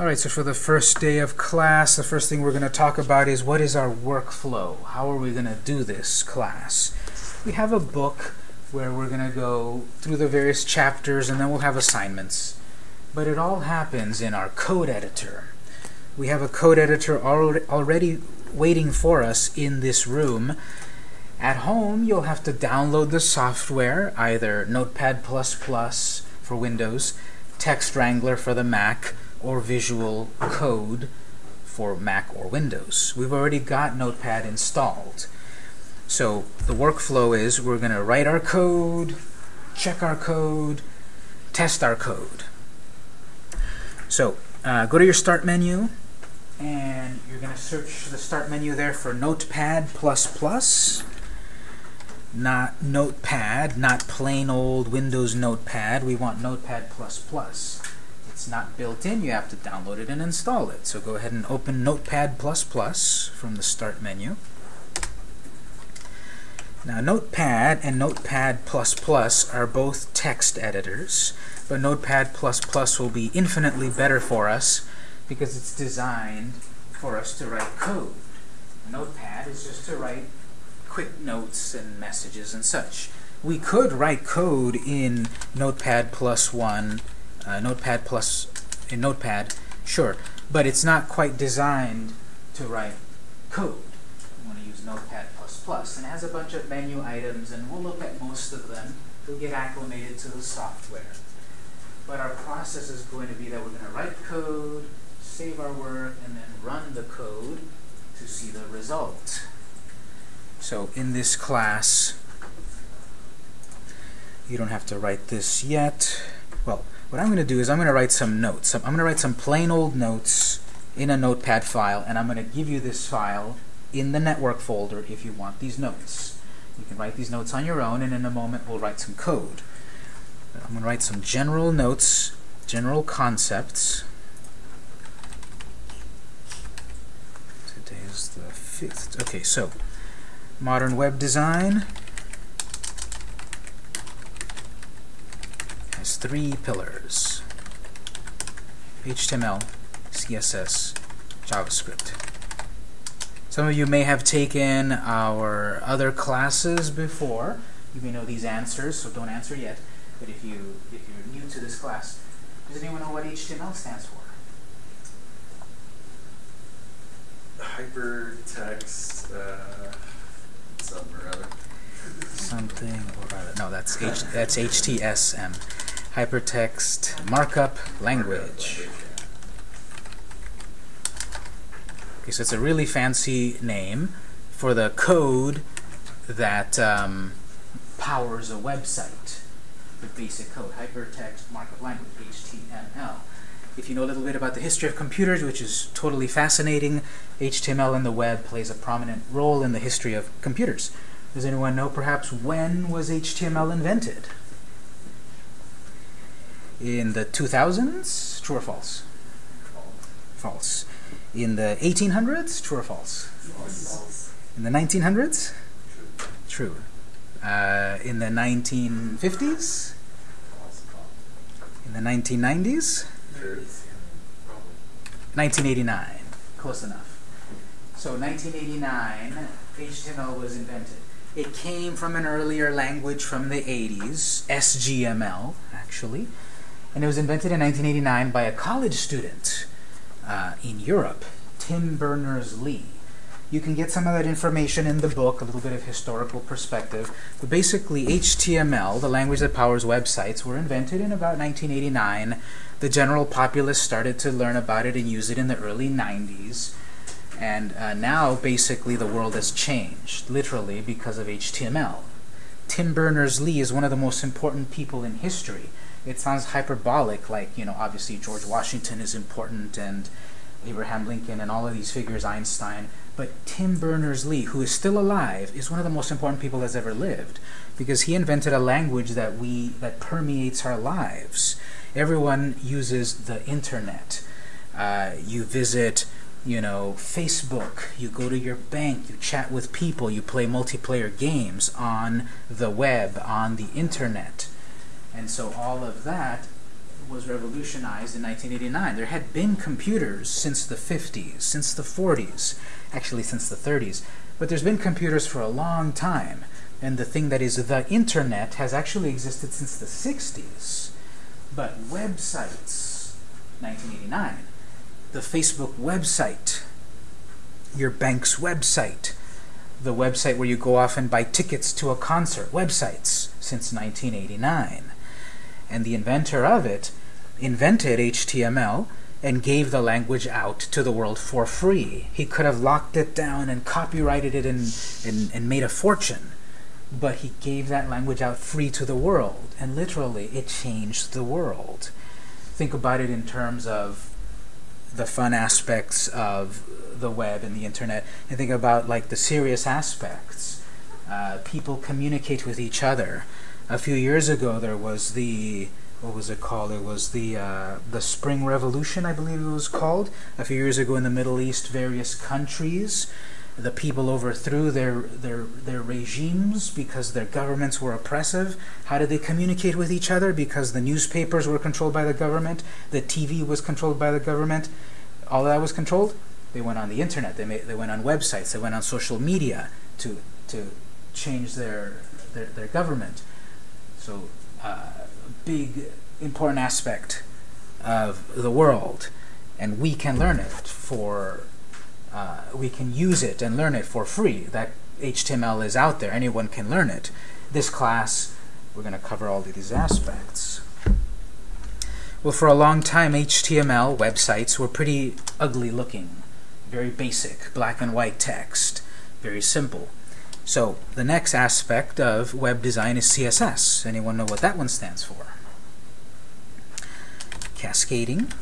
Alright, so for the first day of class, the first thing we're going to talk about is what is our workflow? How are we going to do this class? We have a book where we're going to go through the various chapters and then we'll have assignments. But it all happens in our code editor. We have a code editor already waiting for us in this room. At home, you'll have to download the software, either Notepad++ for Windows, Text Wrangler for the Mac, or Visual Code for Mac or Windows. We've already got Notepad installed. So the workflow is we're going to write our code, check our code, test our code. So uh, go to your Start menu, and you're going to search the Start menu there for Notepad++. Not Notepad, not plain old Windows Notepad. We want Notepad++ it's not built in, you have to download it and install it. So go ahead and open Notepad++ from the Start menu. Now Notepad and Notepad++ are both text editors, but Notepad++ will be infinitely better for us because it's designed for us to write code. Notepad is just to write quick notes and messages and such. We could write code in Notepad++ 1 uh, Notepad plus in Notepad, sure, but it's not quite designed to write code. You want to use Notepad++, and it has a bunch of menu items, and we'll look at most of them. We'll get acclimated to the software. But our process is going to be that we're going to write code, save our work, and then run the code to see the result. So in this class, you don't have to write this yet. Well, what I'm going to do is I'm going to write some notes. I'm going to write some plain old notes in a notepad file, and I'm going to give you this file in the network folder if you want these notes. You can write these notes on your own, and in a moment we'll write some code. I'm going to write some general notes, general concepts. Today is the 5th. Okay, so modern web design. has three pillars. HTML, CSS, JavaScript. Some of you may have taken our other classes before. You may know these answers, so don't answer yet. But if, you, if you're new to this class, does anyone know what HTML stands for? Hypertext, uh, something or other. Something or other. No, that's H, that's HTSM hypertext markup language. Okay, so it's a really fancy name for the code that um, powers a website. The basic code, hypertext markup language, HTML. If you know a little bit about the history of computers, which is totally fascinating, HTML in the web plays a prominent role in the history of computers. Does anyone know perhaps when was HTML invented? In the 2000s? True or false? False. In the 1800s? True or false? False. In the 1900s? True. Uh, in the 1950s? In the 1990s? 1989. Close enough. So 1989, HTML was invented. It came from an earlier language from the 80s, SGML, actually and it was invented in 1989 by a college student uh, in Europe, Tim Berners-Lee. You can get some of that information in the book, a little bit of historical perspective. But basically, HTML, the language that powers websites, were invented in about 1989. The general populace started to learn about it and use it in the early 90s. And uh, now, basically, the world has changed, literally, because of HTML. Tim Berners-Lee is one of the most important people in history it sounds hyperbolic, like, you know, obviously George Washington is important and Abraham Lincoln and all of these figures, Einstein. But Tim Berners-Lee, who is still alive, is one of the most important people that's ever lived because he invented a language that we that permeates our lives. Everyone uses the internet. Uh, you visit, you know, Facebook. You go to your bank. You chat with people. You play multiplayer games on the web, on the internet. And so all of that was revolutionized in 1989. There had been computers since the 50s, since the 40s, actually since the 30s, but there's been computers for a long time. And the thing that is the internet has actually existed since the 60s. But websites, 1989, the Facebook website, your bank's website, the website where you go off and buy tickets to a concert, websites, since 1989. And the inventor of it invented HTML and gave the language out to the world for free. He could have locked it down and copyrighted it and, and, and made a fortune. But he gave that language out free to the world. And literally, it changed the world. Think about it in terms of the fun aspects of the web and the internet, and think about like the serious aspects. Uh, people communicate with each other. A few years ago, there was the what was it called? It was the uh, the Spring Revolution, I believe it was called. A few years ago in the Middle East, various countries, the people overthrew their their their regimes because their governments were oppressive. How did they communicate with each other? Because the newspapers were controlled by the government, the TV was controlled by the government. All that was controlled. They went on the internet. They made, they went on websites. They went on social media to to change their their, their government. So. Uh, big important aspect of the world. And we can learn it for uh, we can use it and learn it for free. That HTML is out there. Anyone can learn it. This class we're going to cover all of these aspects. Well for a long time HTML websites were pretty ugly looking. Very basic black and white text. Very simple so the next aspect of web design is CSS. Anyone know what that one stands for? Cascading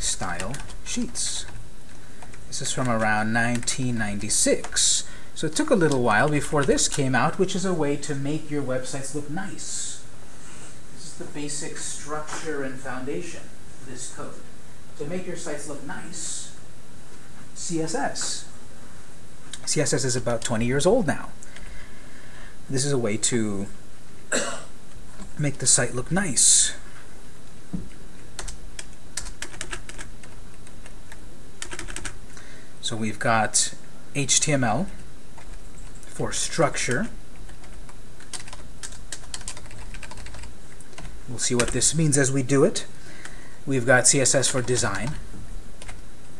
Style Sheets. This is from around 1996. So it took a little while before this came out, which is a way to make your websites look nice. This is the basic structure and foundation of this code. To make your sites look nice, CSS. CSS is about 20 years old now. This is a way to make the site look nice. So we've got HTML for structure. We'll see what this means as we do it. We've got CSS for design.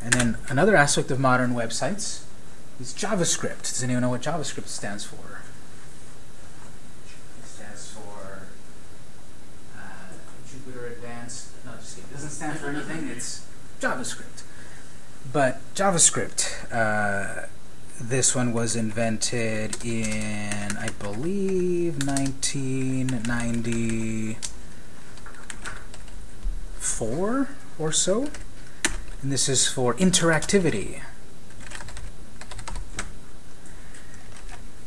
And then another aspect of modern websites is JavaScript. Does anyone know what JavaScript stands for? It stands for uh, Jupyter Advanced. No, just kidding. It doesn't stand for anything. It's JavaScript. But JavaScript, uh, this one was invented in, I believe, 1994 or so. And this is for interactivity.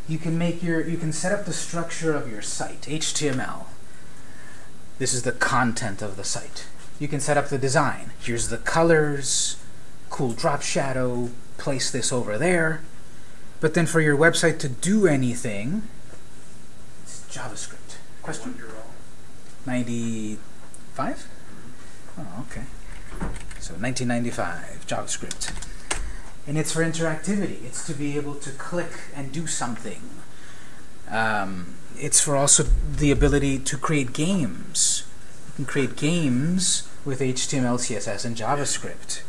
You can make your you can set up the structure of your site HTML this is the content of the site. You can set up the design. Here's the colors cool drop shadow place this over there. But then for your website to do anything it's JavaScript. Question? 95 oh okay. So 1995 JavaScript and it's for interactivity. It's to be able to click and do something. Um, it's for also the ability to create games. You can create games with HTML, CSS, and JavaScript.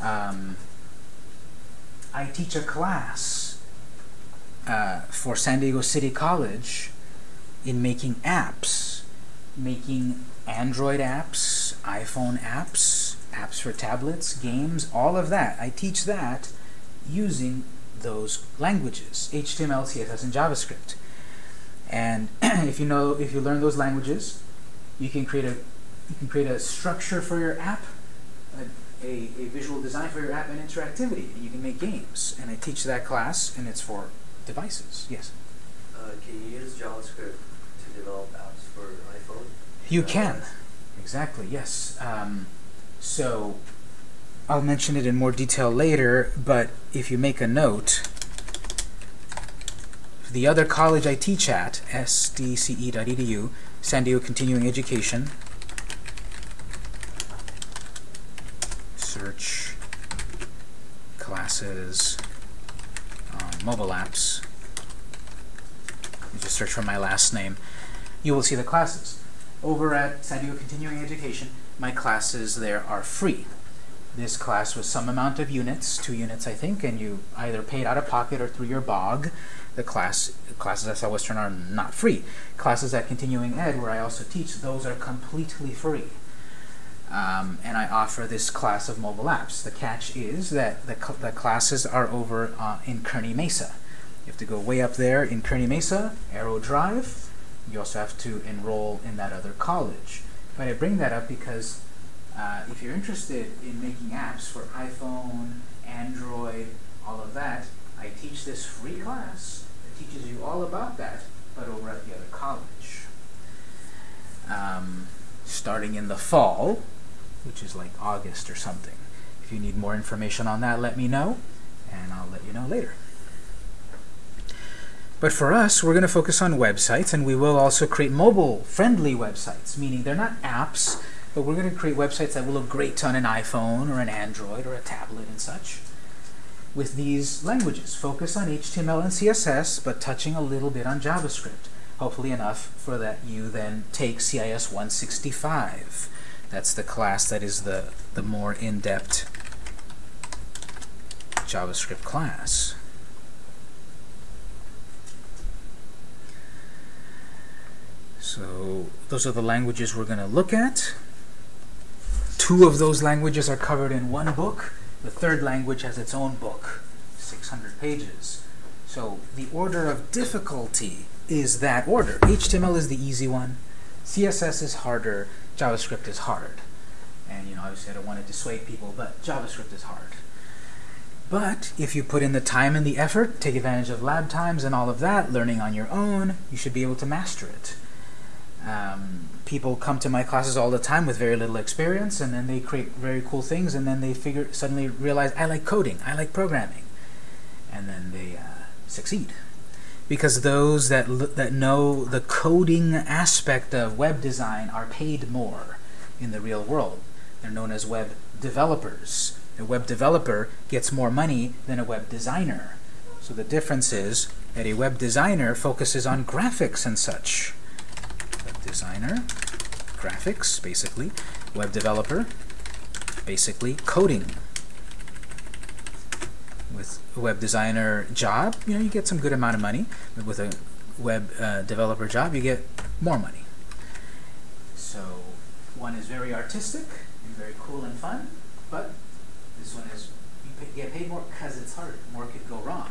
Um, I teach a class uh, for San Diego City College in making apps, making Android apps, iPhone apps, apps for tablets, games, all of that. I teach that using those languages, HTML, CSS, and JavaScript. And if you know, if you learn those languages, you can create a you can create a structure for your app, a, a, a visual design for your app, and interactivity. And you can make games. And I teach that class, and it's for devices. Yes. Uh, can you use JavaScript to develop apps for iPhone? You can. Exactly. Yes. Um, so I'll mention it in more detail later, but if you make a note, the other college I teach at, sdce.edu, San Diego Continuing Education, search classes um, mobile apps. You just search for my last name. You will see the classes. Over at San Diego Continuing Education, my classes there are free. This class was some amount of units, two units I think, and you either paid out of pocket or through your BOG. The class classes at Southwestern are not free. Classes at Continuing Ed, where I also teach, those are completely free. Um, and I offer this class of mobile apps. The catch is that the, cl the classes are over uh, in Kearny Mesa. You have to go way up there in Kearny Mesa, Aero Drive. You also have to enroll in that other college. But I bring that up because uh, if you're interested in making apps for iPhone, Android, all of that, I teach this free class that teaches you all about that, but over at the other college. Um, starting in the fall, which is like August or something. If you need more information on that, let me know, and I'll let you know later. But for us, we're going to focus on websites, and we will also create mobile-friendly websites, meaning they're not apps, but we're going to create websites that will look great on an iPhone or an Android or a tablet and such with these languages. Focus on HTML and CSS, but touching a little bit on JavaScript. Hopefully enough for that you then take CIS 165 that's the class that is the, the more in-depth JavaScript class. So those are the languages we're going to look at. Two of those languages are covered in one book. The third language has its own book, 600 pages. So the order of difficulty is that order. HTML is the easy one. CSS is harder. JavaScript is hard. And you know, obviously I don't want to dissuade people, but JavaScript is hard. But if you put in the time and the effort, take advantage of lab times and all of that, learning on your own, you should be able to master it. Um, people come to my classes all the time with very little experience, and then they create very cool things, and then they figure suddenly realize, I like coding, I like programming. And then they uh, succeed because those that that know the coding aspect of web design are paid more in the real world. They're known as web developers. A web developer gets more money than a web designer. So the difference is that a web designer focuses on graphics and such. Designer, graphics, basically. Web developer, basically coding with a web designer job, you know, you get some good amount of money. But with a web uh, developer job, you get more money. So one is very artistic and very cool and fun, but this one is you pay, get paid more because it's hard. More could go wrong.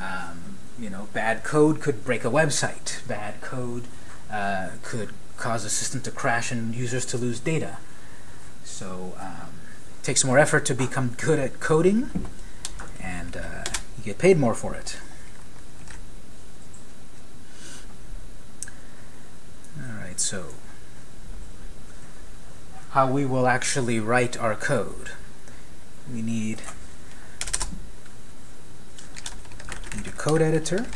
Um, you know, bad code could break a website. Bad code uh, could cause a system to crash and users to lose data. So um, takes more effort to become good at coding, and uh, you get paid more for it. Alright, so how we will actually write our code. We need, need a code editor,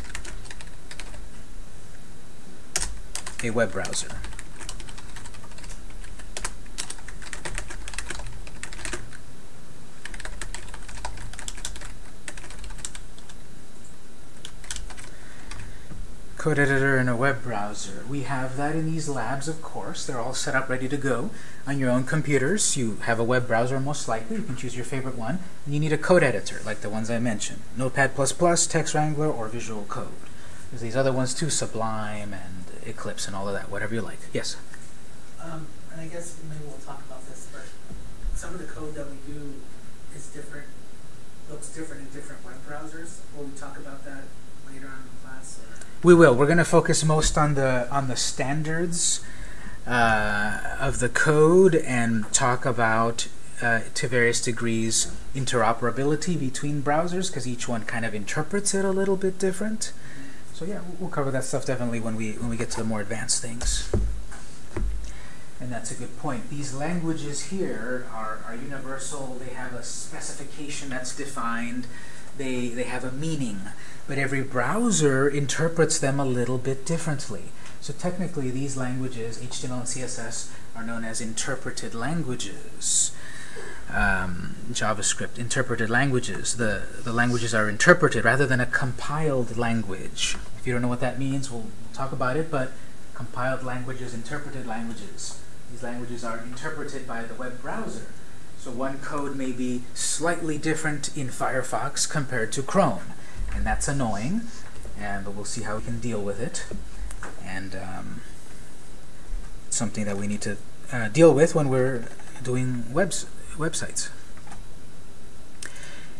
a web browser. code editor and a web browser. We have that in these labs, of course. They're all set up, ready to go. On your own computers, you have a web browser most likely. You can choose your favorite one. And you need a code editor, like the ones I mentioned. Notepad++, Text Wrangler, or Visual Code. There's these other ones too, Sublime and Eclipse and all of that, whatever you like. Yes? Um, and I guess maybe we'll talk about this, but some of the code that we do is different, looks different in different web browsers. Will we talk about that later on in class? We will. We're going to focus most on the on the standards uh, of the code and talk about uh, to various degrees interoperability between browsers because each one kind of interprets it a little bit different. So yeah, we'll cover that stuff definitely when we when we get to the more advanced things. And that's a good point. These languages here are, are universal. They have a specification that's defined. They, they have a meaning but every browser interprets them a little bit differently. So technically, these languages, HTML and CSS, are known as interpreted languages. Um, JavaScript, interpreted languages. The, the languages are interpreted rather than a compiled language. If you don't know what that means, we'll, talk about it, but compiled languages, interpreted languages. These languages are interpreted by the web browser. So one code may be slightly different in Firefox compared to Chrome, and that's annoying, and but we'll see how we can deal with it. And um, something that we need to uh, deal with when we're doing webs websites.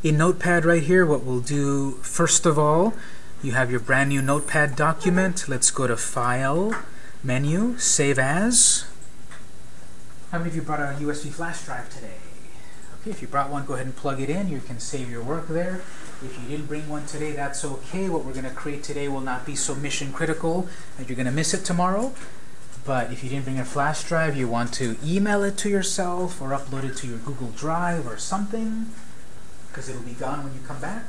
In Notepad right here, what we'll do first of all, you have your brand new Notepad document. Let's go to File, Menu, Save As. How many of you brought a USB flash drive today? Okay, if you brought one, go ahead and plug it in. You can save your work there. If you didn't bring one today, that's okay. What we're going to create today will not be so mission critical that you're going to miss it tomorrow. But if you didn't bring a flash drive, you want to email it to yourself or upload it to your Google Drive or something, because it'll be gone when you come back.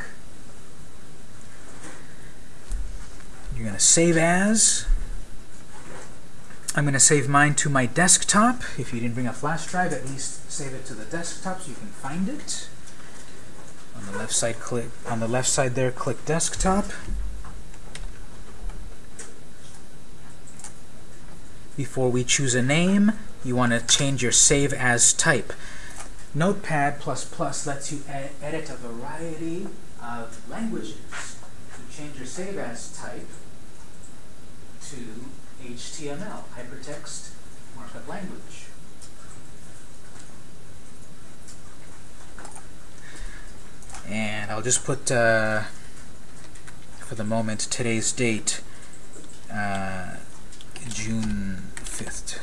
You're going to save as. I'm going to save mine to my desktop. If you didn't bring a flash drive, at least save it to the desktop so you can find it. On the left side, click on the left side there, click desktop. Before we choose a name, you want to change your save as type. Notepad++ lets you ed edit a variety of languages. You change your save as type to HTML, hypertext markup language. And I'll just put, uh, for the moment, today's date, uh, June 5th.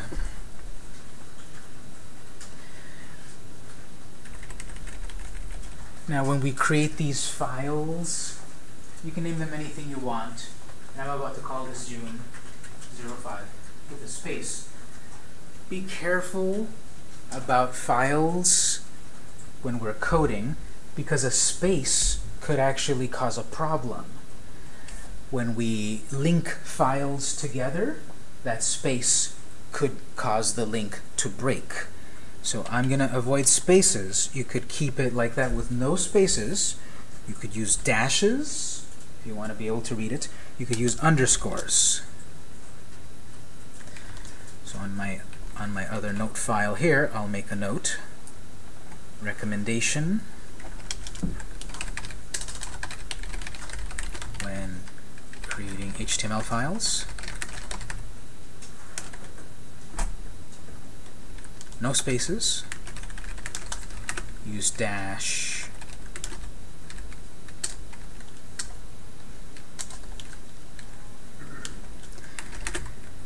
Now when we create these files, you can name them anything you want. And I'm about to call this June 05 with a space. Be careful about files when we're coding because a space could actually cause a problem. When we link files together, that space could cause the link to break. So I'm going to avoid spaces. You could keep it like that with no spaces. You could use dashes if you want to be able to read it. You could use underscores. So on my on my other note file here, I'll make a note. Recommendation when creating HTML files. No spaces. Use dash.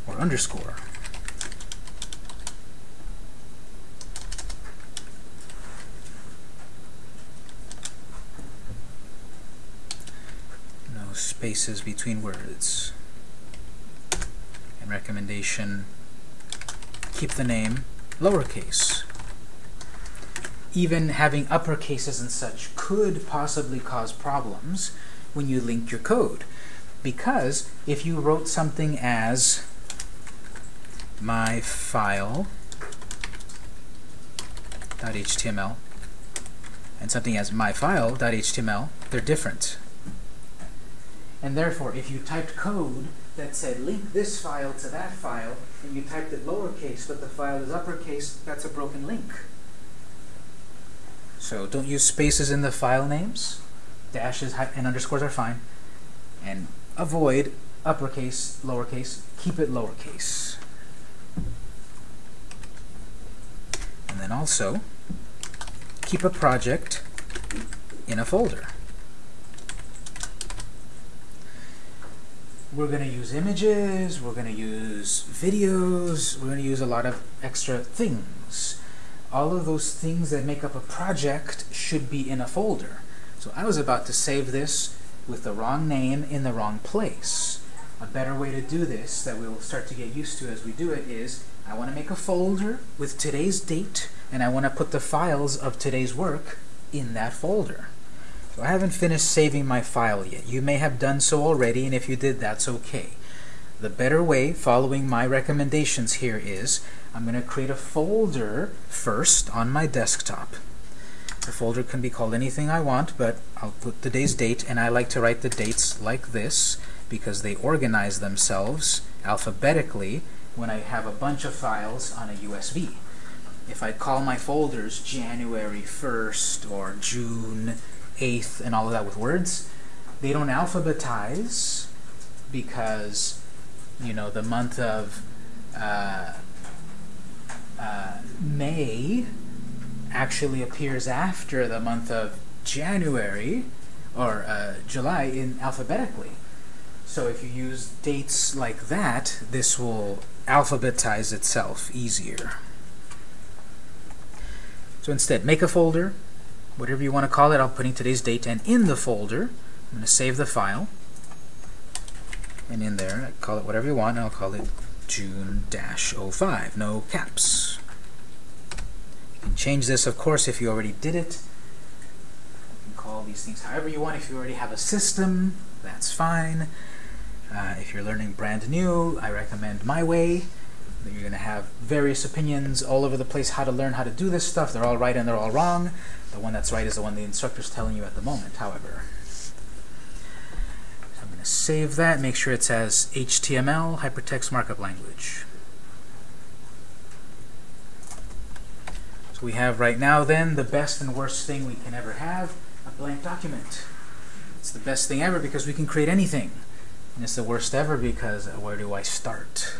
Or underscore. No spaces between words. And recommendation, keep the name lowercase. Even having uppercases and such could possibly cause problems when you link your code. Because if you wrote something as my file .html and something as my file.html, they're different. And therefore, if you typed code that said link this file to that file, and you typed it lowercase, but the file is uppercase, that's a broken link. So don't use spaces in the file names. Dashes and underscores are fine. And avoid uppercase, lowercase. Keep it lowercase. And then also, keep a project in a folder. We're going to use images, we're going to use videos, we're going to use a lot of extra things. All of those things that make up a project should be in a folder. So I was about to save this with the wrong name in the wrong place. A better way to do this that we'll start to get used to as we do it is I want to make a folder with today's date and I want to put the files of today's work in that folder. I haven't finished saving my file yet. You may have done so already, and if you did, that's okay. The better way, following my recommendations here, is I'm going to create a folder first on my desktop. The folder can be called anything I want, but I'll put today's date, and I like to write the dates like this because they organize themselves alphabetically when I have a bunch of files on a USB. If I call my folders January 1st or June 8th and all of that with words, they don't alphabetize because, you know, the month of uh, uh, May actually appears after the month of January or uh, July in alphabetically. So if you use dates like that, this will alphabetize itself easier. So instead, make a folder, whatever you want to call it. I'll put in today's date, and in the folder, I'm going to save the file. And in there, I call it whatever you want, I'll call it June-05, no caps. You can change this, of course, if you already did it. You can call these things however you want. If you already have a system, that's fine. Uh, if you're learning brand new, I recommend my way. You're going to have various opinions all over the place how to learn how to do this stuff. They're all right and they're all wrong. The one that's right is the one the instructor's telling you at the moment, however. So I'm going to save that, make sure it says HTML, Hypertext Markup Language. So we have right now then the best and worst thing we can ever have, a blank document. It's the best thing ever because we can create anything. And it's the worst ever because uh, where do I start?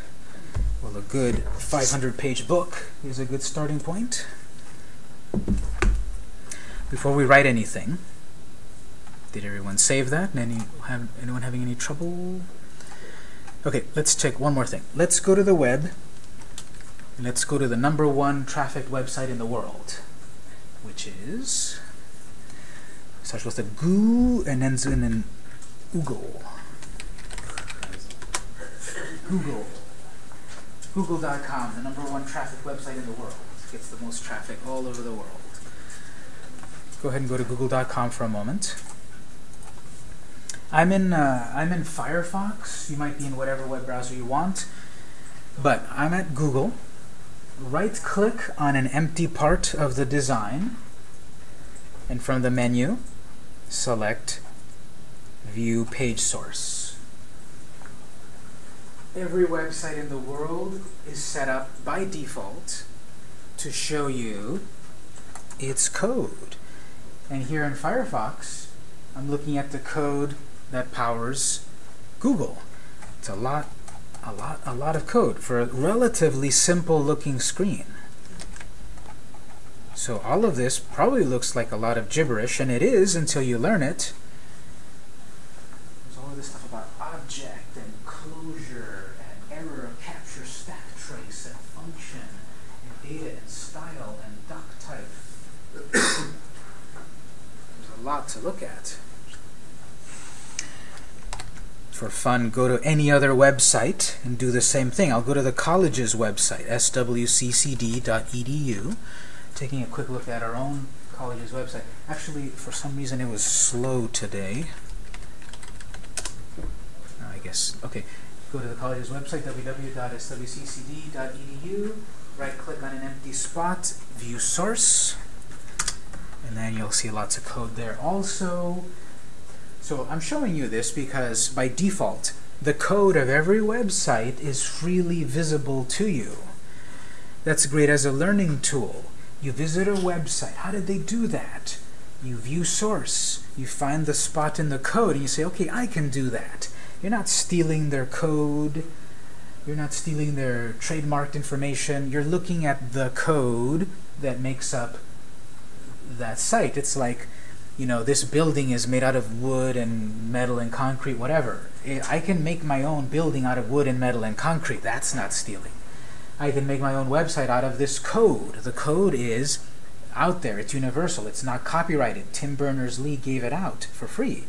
Well, a good 500-page book is a good starting point. Before we write anything, did everyone save that? Any, have, anyone having any trouble? Okay, let's check one more thing. Let's go to the web. And let's go to the number one traffic website in the world, which is starts with a goo and ends in an Google. Google. Google.com, the number one traffic website in the world. Gets the most traffic all over the world. Go ahead and go to Google.com for a moment. I'm in uh, I'm in Firefox. You might be in whatever web browser you want, but I'm at Google. Right-click on an empty part of the design, and from the menu, select View Page Source. Every website in the world is set up by default to show you its code. And here in Firefox, I'm looking at the code that powers Google. It's a lot, a lot, a lot of code for a relatively simple looking screen. So all of this probably looks like a lot of gibberish, and it is until you learn it. There's all of this stuff about object and closure and error capture stack trace and function and data and style and doc type. There's a lot to look at. For fun, go to any other website and do the same thing. I'll go to the college's website, swccd.edu, taking a quick look at our own college's website. Actually, for some reason, it was slow today. Uh, I guess, okay. Go to the college's website, www.swccd.edu, right-click on an empty spot, view source, and then you'll see lots of code there also. So I'm showing you this because by default, the code of every website is freely visible to you. That's great as a learning tool. You visit a website. How did they do that? You view source. You find the spot in the code and you say, okay, I can do that. You're not stealing their code. You're not stealing their trademarked information. You're looking at the code that makes up that site. It's like, you know, this building is made out of wood and metal and concrete, whatever. I can make my own building out of wood and metal and concrete. That's not stealing. I can make my own website out of this code. The code is out there. It's universal. It's not copyrighted. Tim Berners-Lee gave it out for free.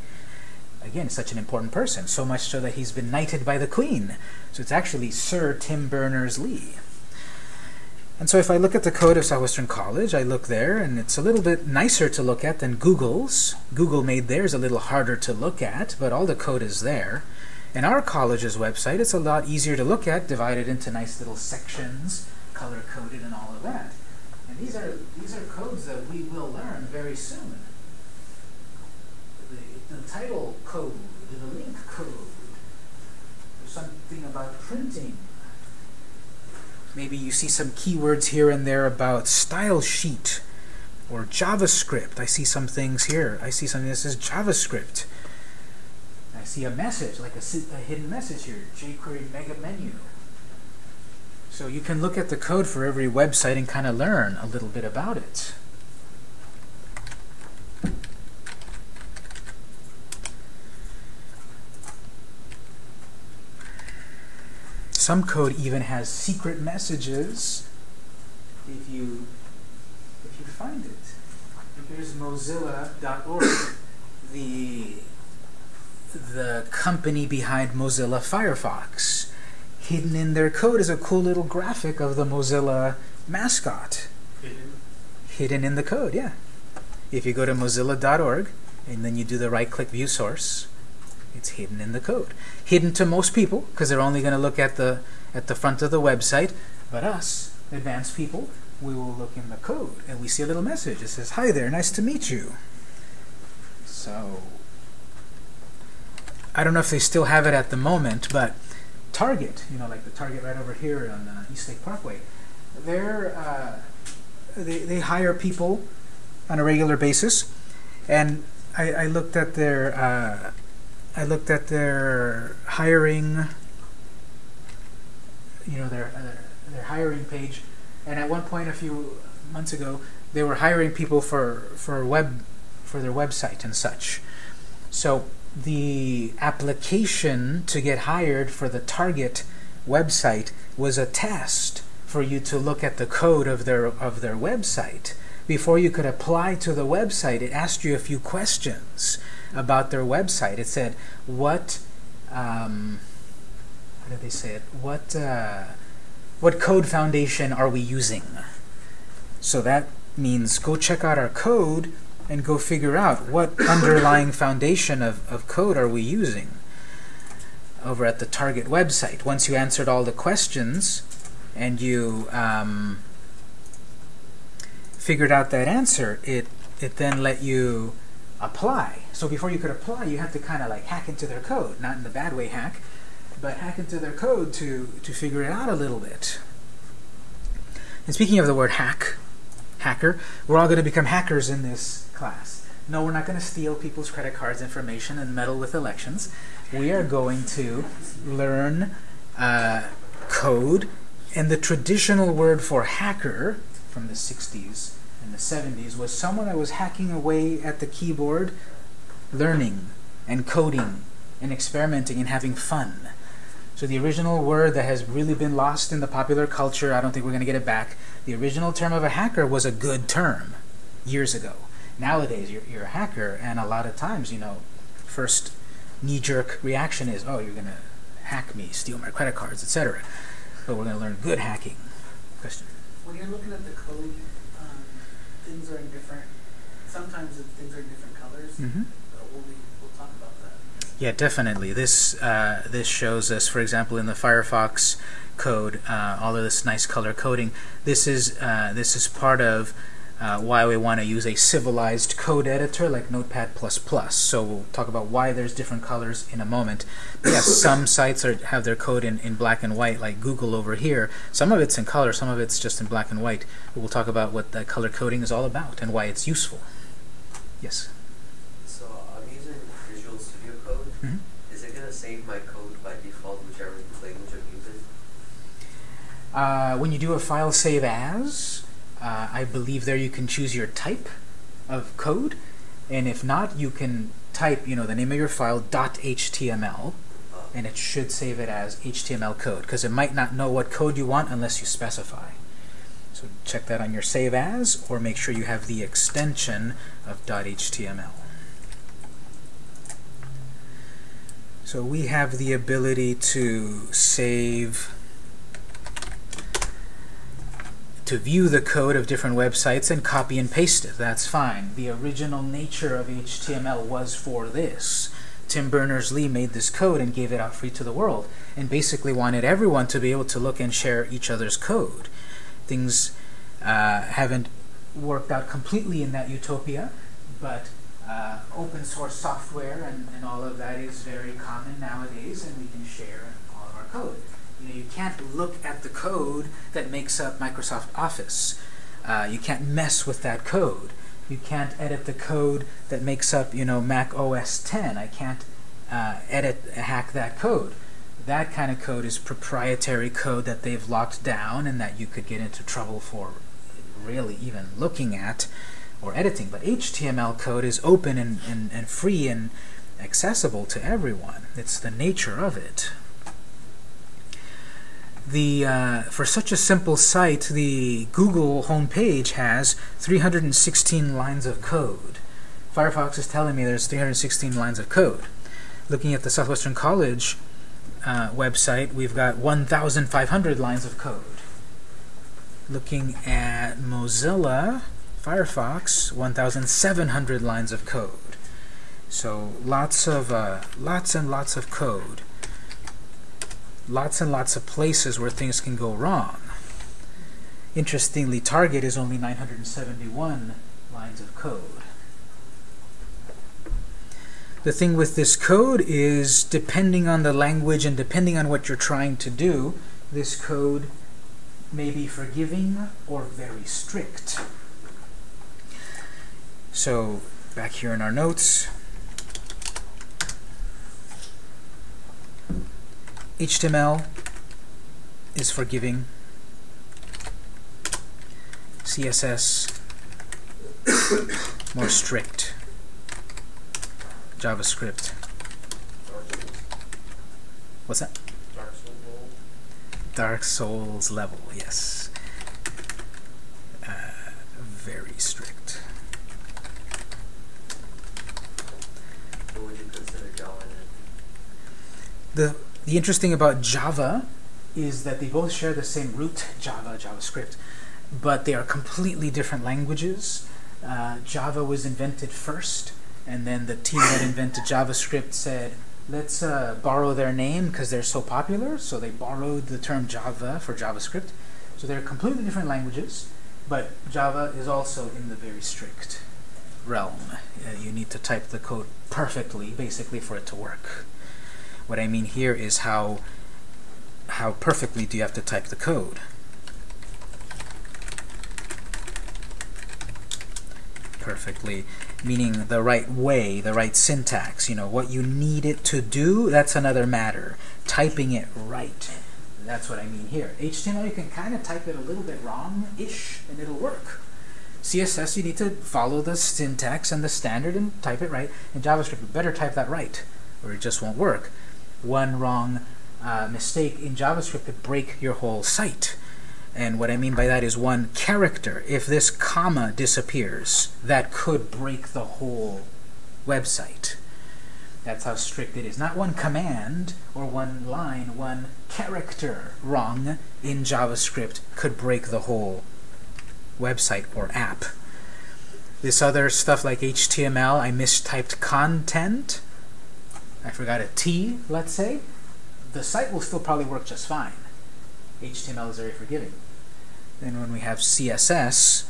Again, such an important person, so much so that he's been knighted by the Queen. So it's actually Sir Tim Berners-Lee. And so if I look at the code of Southwestern College, I look there, and it's a little bit nicer to look at than Google's. Google made theirs a little harder to look at, but all the code is there. In our college's website, it's a lot easier to look at, divided into nice little sections, color-coded and all of that. And these are these are codes that we will learn very soon. The, the title code, the link code, something about printing. Maybe you see some keywords here and there about style sheet or JavaScript. I see some things here. I see something that says JavaScript. I see a message, like a, a hidden message here, jQuery mega menu. So you can look at the code for every website and kind of learn a little bit about it. Some code even has secret messages if you if you find it. Here's Mozilla.org, the the company behind Mozilla Firefox. Hidden in their code is a cool little graphic of the Mozilla mascot. Hidden. Hidden in the code, yeah. If you go to mozilla.org and then you do the right click view source, it's hidden in the code. Hidden to most people because they're only going to look at the at the front of the website, but us, advanced people, we will look in the code and we see a little message. It says, "Hi there, nice to meet you." So I don't know if they still have it at the moment, but Target, you know, like the Target right over here on uh, East Lake Parkway, they're uh, they they hire people on a regular basis, and I, I looked at their uh, I looked at their hiring, you know, their their, their hiring page, and at one point a few months ago, they were hiring people for for web for their website and such. So the application to get hired for the target website was a test for you to look at the code of their of their website before you could apply to the website it asked you a few questions about their website. It said what um, how did they say it? What uh, what code foundation are we using? So that means go check out our code and go figure out what underlying foundation of, of code are we using over at the target website. Once you answered all the questions and you um, figured out that answer, it, it then let you apply. So before you could apply, you had to kind of like hack into their code, not in the bad way hack, but hack into their code to, to figure it out a little bit. And speaking of the word hack, hacker, we're all going to become hackers in this class. No, we're not going to steal people's credit cards information and meddle with elections. We are going to learn uh, code, and the traditional word for hacker from the 60s and the 70s was someone that was hacking away at the keyboard, learning and coding and experimenting and having fun. So the original word that has really been lost in the popular culture, I don't think we're going to get it back. The original term of a hacker was a good term years ago. Nowadays, you're, you're a hacker, and a lot of times, you know, first knee-jerk reaction is, oh, you're going to hack me, steal my credit cards, etc. But we're going to learn good hacking. Question? When you're looking at the code, things are in different. Sometimes it- things are in different colors. Mm-hmm. But we'll be, we'll talk about that. Yeah, definitely. This uh, this shows us, for example, in the Firefox code, uh, all of this nice color coding. This is uh, this is part of uh, why we want to use a civilized code editor like Notepad++. So we'll talk about why there's different colors in a moment. But yes, some sites are, have their code in, in black and white, like Google over here. Some of it's in color, some of it's just in black and white. But we'll talk about what that color coding is all about and why it's useful. Yes. So I'm using Visual Studio Code. Mhm. Is it gonna save my code by default, whichever language I'm using? Uh, when you do a file save as, uh, I believe there you can choose your type of code, and if not, you can type, you know, the name of your file .html, and it should save it as HTML code because it might not know what code you want unless you specify. So check that on your save as, or make sure you have the extension of .html. So we have the ability to save to view the code of different websites and copy and paste it. That's fine. The original nature of HTML was for this. Tim Berners-Lee made this code and gave it out free to the world and basically wanted everyone to be able to look and share each other's code. Things uh, haven't worked out completely in that utopia, but uh, open source software and, and all of that is very common nowadays, and we can share all of our code. You know, you can't look at the code that makes up Microsoft Office. Uh, you can't mess with that code. You can't edit the code that makes up, you know, Mac OS 10. I can't uh, edit, hack that code. That kind of code is proprietary code that they've locked down and that you could get into trouble for really even looking at or editing. But HTML code is open and, and, and free and accessible to everyone. It's the nature of it. The, uh, for such a simple site, the Google homepage has 316 lines of code. Firefox is telling me there's 316 lines of code. Looking at the Southwestern College uh, website, we've got 1,500 lines of code. Looking at Mozilla Firefox, 1,700 lines of code. So lots of uh, lots and lots of code. Lots and lots of places where things can go wrong. Interestingly, Target is only 971 lines of code. The thing with this code is, depending on the language and depending on what you're trying to do, this code may be forgiving or very strict. So, back here in our notes, HTML is forgiving. CSS more strict. JavaScript. What's that? Dark Souls. Dark Souls level, yes. Uh, very strict. What would you consider Java? The, the interesting about Java is that they both share the same root, Java, JavaScript, but they are completely different languages. Uh, Java was invented first, and then the team that invented JavaScript said, let's uh, borrow their name because they're so popular, so they borrowed the term Java for JavaScript. So they're completely different languages, but Java is also in the very strict realm. Uh, you need to type the code perfectly, basically, for it to work. What I mean here is how how perfectly do you have to type the code. Perfectly, meaning the right way, the right syntax. You know, what you need it to do, that's another matter. Typing it right, that's what I mean here. HTML, you can kind of type it a little bit wrong-ish, and it'll work. CSS, you need to follow the syntax and the standard and type it right. In JavaScript, you better type that right, or it just won't work. One wrong uh, mistake in JavaScript could break your whole site. And what I mean by that is one character. If this comma disappears, that could break the whole website. That's how strict it is. Not one command or one line, one character wrong in JavaScript could break the whole website or app. This other stuff like HTML, I mistyped content. I forgot a T, let's say. The site will still probably work just fine. HTML is very forgiving. Then when we have CSS,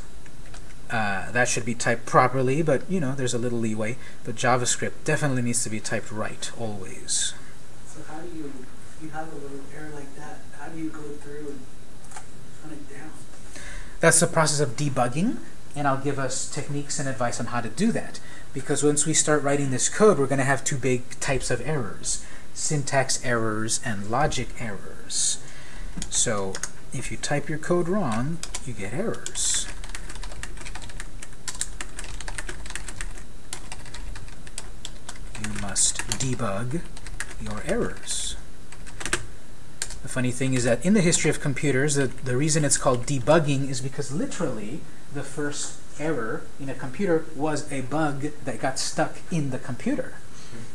uh, that should be typed properly, but you know, there's a little leeway. But JavaScript definitely needs to be typed right, always. So how do you, if you have a little error like that, how do you go through and run it down? That's the process of debugging, and I'll give us techniques and advice on how to do that. Because once we start writing this code, we're going to have two big types of errors. Syntax errors and logic errors. So if you type your code wrong, you get errors. You must debug your errors. The funny thing is that in the history of computers, the, the reason it's called debugging is because literally the first error in a computer was a bug that got stuck in the computer.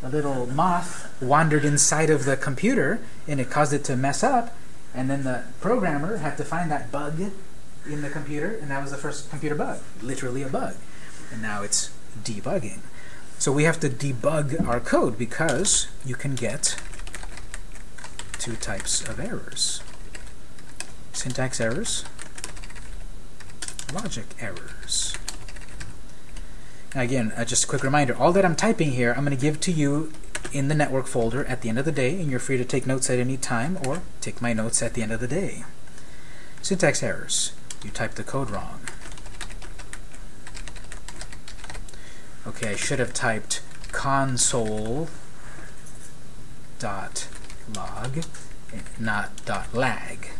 A little moth wandered inside of the computer and it caused it to mess up and then the programmer had to find that bug in the computer and that was the first computer bug, literally a bug. And now it's debugging. So we have to debug our code because you can get two types of errors. Syntax errors logic errors. Again, uh, just a quick reminder, all that I'm typing here, I'm going to give to you in the network folder at the end of the day, and you're free to take notes at any time or take my notes at the end of the day. Syntax errors. You typed the code wrong. Okay, I should have typed console dot log, not dot lag.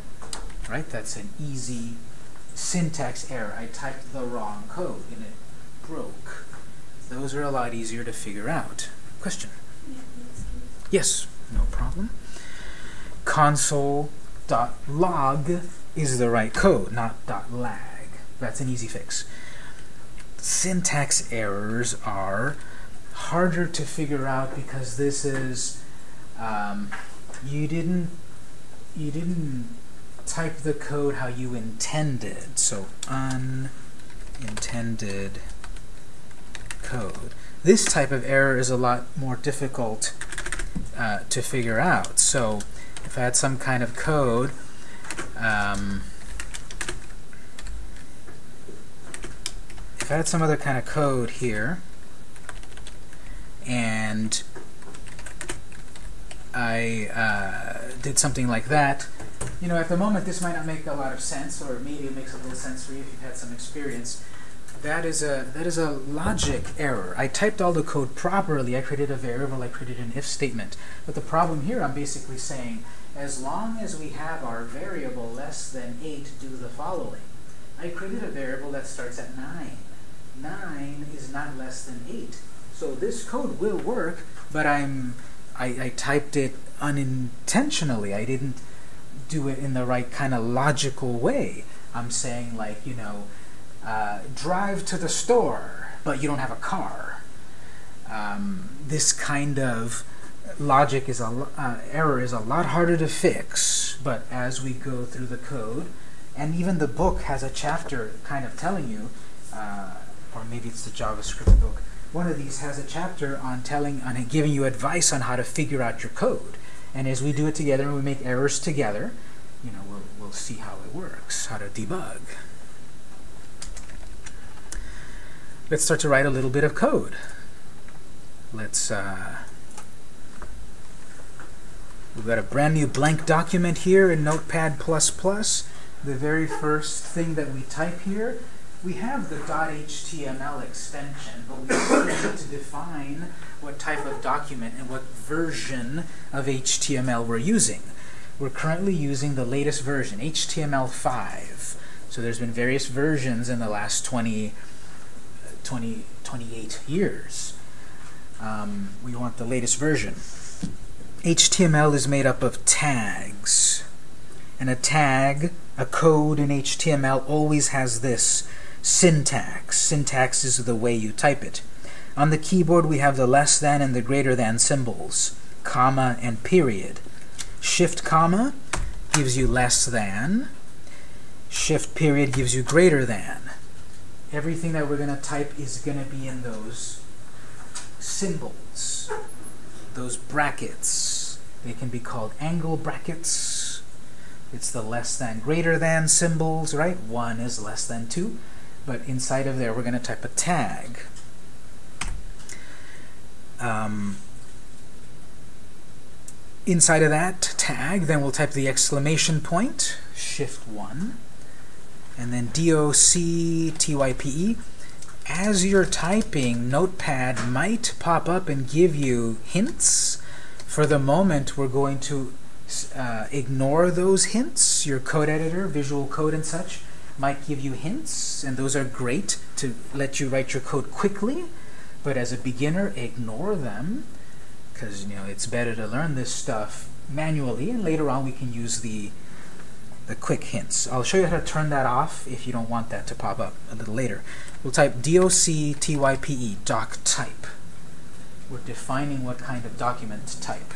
Right? That's an easy syntax error. I typed the wrong code and it broke. Those are a lot easier to figure out. Question? Yes, no problem. Console dot log is the right code, not lag. That's an easy fix. Syntax errors are harder to figure out because this is um, you didn't you didn't type the code how you intended. So unintended code. This type of error is a lot more difficult uh, to figure out. So if I had some kind of code, um, if I had some other kind of code here, and I uh, did something like that, you know, at the moment this might not make a lot of sense, or maybe it makes a little sense for you if you've had some experience. That is a that is a logic error. I typed all the code properly. I created a variable. I created an if statement. But the problem here, I'm basically saying, as long as we have our variable less than 8 do the following. I created a variable that starts at 9. 9 is not less than 8. So this code will work, but I'm I, I typed it unintentionally. I didn't do it in the right kind of logical way. I'm saying like, you know, uh, drive to the store, but you don't have a car. Um, this kind of logic is a uh, error is a lot harder to fix, but as we go through the code, and even the book has a chapter kind of telling you, uh, or maybe it's the JavaScript book, one of these has a chapter on telling, on giving you advice on how to figure out your code. And as we do it together and we make errors together, you know, we'll, we'll see how it works, how to debug. Let's start to write a little bit of code. Let's, uh, we've got a brand new blank document here in Notepad++. The very first thing that we type here, we have the .html extension, but we still need to define what type of document and what version of HTML we're using. We're currently using the latest version, HTML5. So there's been various versions in the last 20, 20 28 years. Um, we want the latest version. HTML is made up of tags. And a tag, a code in HTML, always has this syntax. Syntax is the way you type it. On the keyboard, we have the less than and the greater than symbols, comma and period. Shift comma gives you less than. Shift period gives you greater than. Everything that we're going to type is going to be in those symbols, those brackets. They can be called angle brackets. It's the less than greater than symbols, right? 1 is less than 2. But inside of there, we're going to type a tag. Um, inside of that tag, then we'll type the exclamation point, shift 1, and then D-O-C-T-Y-P-E. As you're typing, Notepad might pop up and give you hints. For the moment, we're going to uh, ignore those hints. Your code editor, Visual Code and such, might give you hints, and those are great to let you write your code quickly. But as a beginner, ignore them, because you know it's better to learn this stuff manually, and later on we can use the the quick hints. I'll show you how to turn that off if you don't want that to pop up a little later. We'll type D-O-C-T-Y-P-E, doc type. We're defining what kind of document type.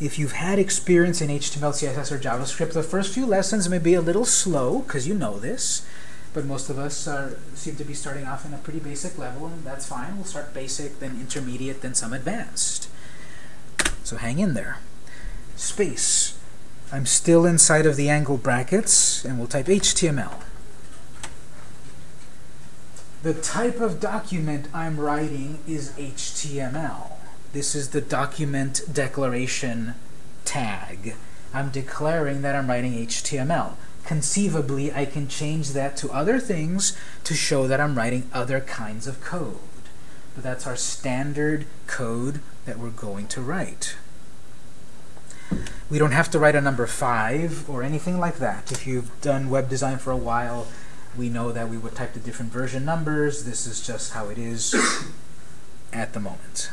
If you've had experience in HTML, CSS, or JavaScript, the first few lessons may be a little slow, because you know this, but most of us are, seem to be starting off in a pretty basic level, and that's fine. We'll start basic, then intermediate, then some advanced. So hang in there. Space. I'm still inside of the angle brackets, and we'll type HTML. The type of document I'm writing is HTML. This is the document declaration tag. I'm declaring that I'm writing HTML. Conceivably, I can change that to other things to show that I'm writing other kinds of code. But that's our standard code that we're going to write. We don't have to write a number 5 or anything like that. If you've done web design for a while, we know that we would type the different version numbers. This is just how it is at the moment.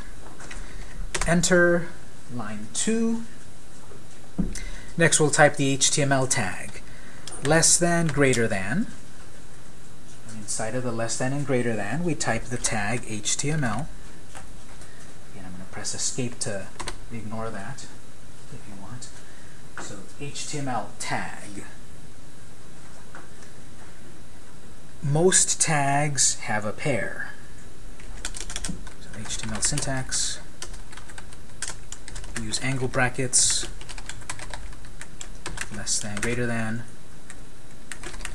Enter line 2. Next we'll type the HTML tag. Less than, greater than. And inside of the less than and greater than, we type the tag HTML. Again, I'm going to press escape to ignore that if you want. So HTML tag. Most tags have a pair. So HTML syntax. Use angle brackets less than, greater than,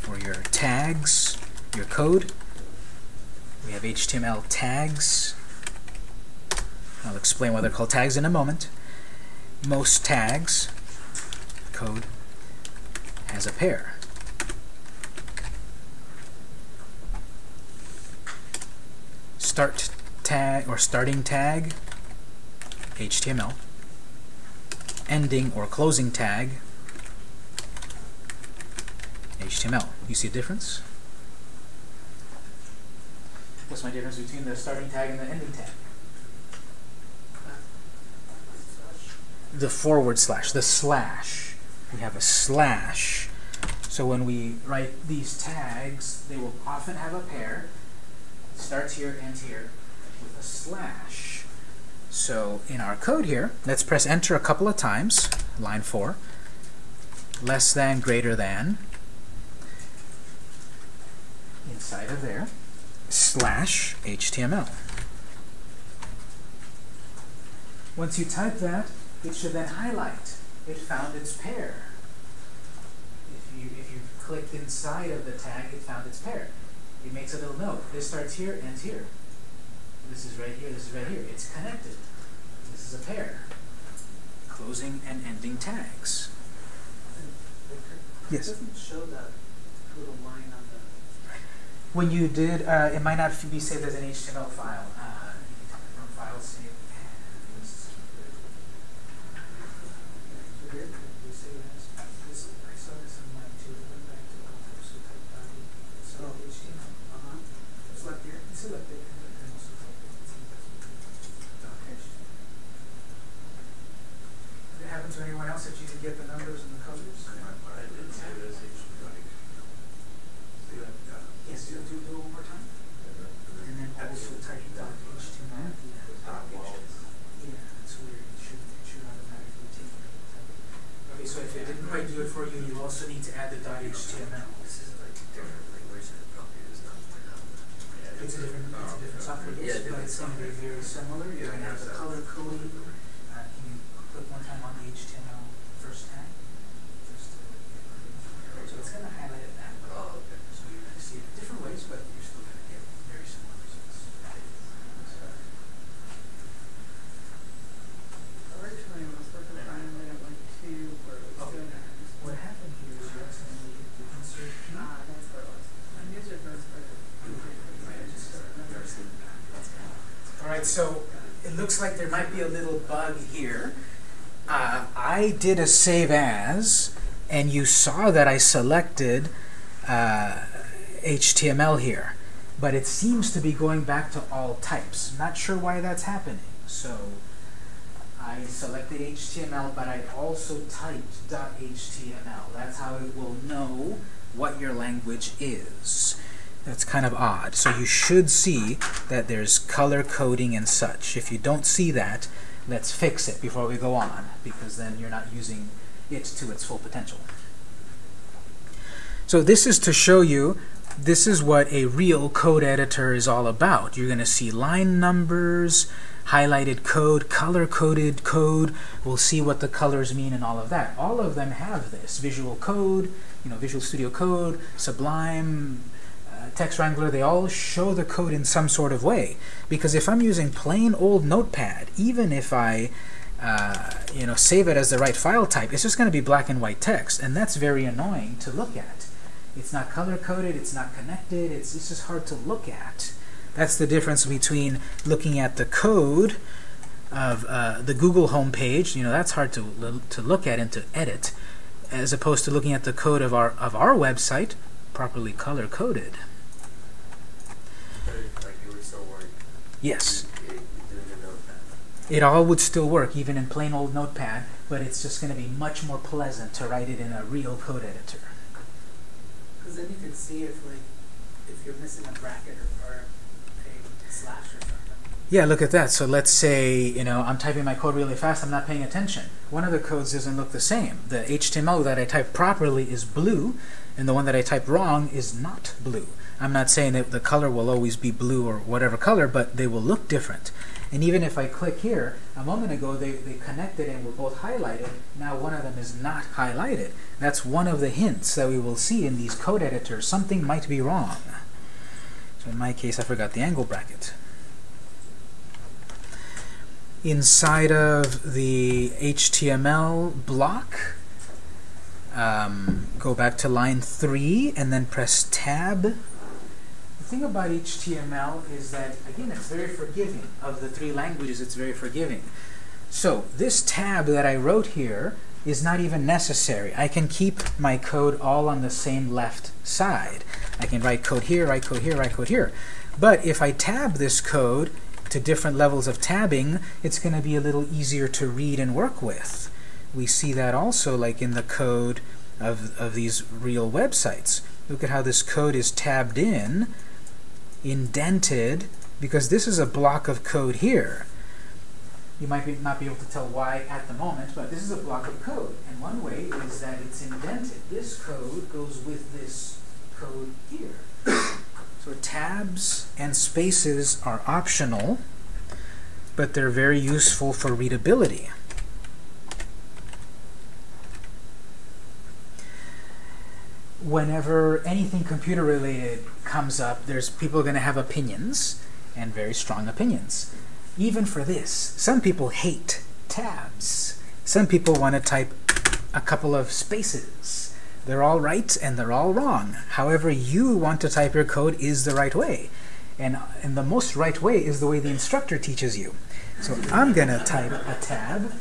for your tags, your code. We have HTML tags. I'll explain why they're called tags in a moment. Most tags, code, has a pair. Start tag or starting tag, HTML. Ending or closing tag, HTML. You see a difference? What's my difference between the starting tag and the ending tag? The forward slash, the slash. We have a slash. So when we write these tags, they will often have a pair. Starts here, ends here, with a slash. So in our code here, let's press enter a couple of times, line 4. Less than, greater than, inside of there, slash HTML. Once you type that, it should then highlight. It found its pair. If you, if you clicked inside of the tag, it found its pair. It makes a little note. This starts here, ends here. This is right here, this is right here. It's connected. This is a pair. Closing and ending tags. Yes? It doesn't show that little line on the, When you did, uh, it might not be saved as an HTML file. Uh, from file save as. So here, we save as, this, I saw this in mine too, I went back to the office, so type dot, so HTML, uh-huh, select here, select it, and then also type it, dot HTML. Did it happen to anyone else that you could get the numbers and the colors? I did say it as HTML. See that? Yeah. Yes, do, do, do it one more time. And then also type dot HTML. Dot wall. Yeah, that's weird. It should, it should automatically take it. Okay, so if it didn't quite do it for you, you also need to add the dot HTML. This is like different language that probably is not Yeah, It's a different, it's a different software, Yeah, yes, but different it's gonna be very similar. You're gonna have the color coding. Uh, can you click one time on the HTML first tag? Just to So it's gonna highlight it that way. Oh, okay. So you're gonna see it different ways, but you're still gonna get very similar results. Originally, when I was working on it, I went to where it was Okay. doing that. What happened here is you accidentally hit the insert key. Ah, that's where it was. I knew it was, but I just don't remember. All right, so it looks like there might be a little bug here. Uh, I did a save as, and you saw that I selected uh, HTML here, but it seems to be going back to all types. Not sure why that's happening. So I selected HTML, but I also typed .html. That's how it will know what your language is. That's kind of odd. So you should see that there's color coding and such. If you don't see that, let's fix it before we go on, because then you're not using it to its full potential. So this is to show you this is what a real code editor is all about. You're going to see line numbers, highlighted code, color-coded code. We'll see what the colors mean and all of that. All of them have this. Visual Code, you know, Visual Studio Code, Sublime, Text Wrangler, they all show the code in some sort of way. Because if I'm using plain old Notepad, even if I uh, you know, save it as the right file type, it's just going to be black and white text, and that's very annoying to look at. It's not color-coded, it's not connected, it's, it's just hard to look at. That's the difference between looking at the code of uh, the Google homepage, you know, that's hard to, to look at and to edit, as opposed to looking at the code of our, of our website, properly color-coded. But it- like it would still work. Yes. It, it, doing a notepad. It all would still work, even in plain old Notepad, but it's just going to be much more pleasant to write it in a real code editor. Because then you can see if like, if you're missing a bracket or, or a slash or something. Yeah, look at that. So let's say, you know, I'm typing my code really fast, I'm not paying attention. One of the codes doesn't look the same. The HTML that I type properly is blue, and the one that I type wrong is not blue. I'm not saying that the color will always be blue or whatever color, but they will look different. And even if I click here, a moment ago they, they connected and were both highlighted. Now one of them is not highlighted. That's one of the hints that we will see in these code editors. Something might be wrong. So in my case, I forgot the angle bracket. Inside of the HTML block, um, go back to line 3 and then press Tab. The thing about HTML is that, again, it's very forgiving. Of the three languages, it's very forgiving. So this tab that I wrote here is not even necessary. I can keep my code all on the same left side. I can write code here, write code here, write code here. But if I tab this code to different levels of tabbing, it's going to be a little easier to read and work with. We see that also like in the code of, of these real websites. Look at how this code is tabbed in, indented, because this is a block of code here. You might be, not be able to tell why at the moment, but this is a block of code. And one way is that it's indented. This code goes with this code here. So tabs and spaces are optional, but they're very useful for readability. Whenever anything computer related comes up, there's people going to have opinions and very strong opinions. Even for this, some people hate tabs. Some people want to type a couple of spaces. They're all right and they're all wrong. However you want to type your code is the right way. And, and the most right way is the way the instructor teaches you. So I'm going to type a tab.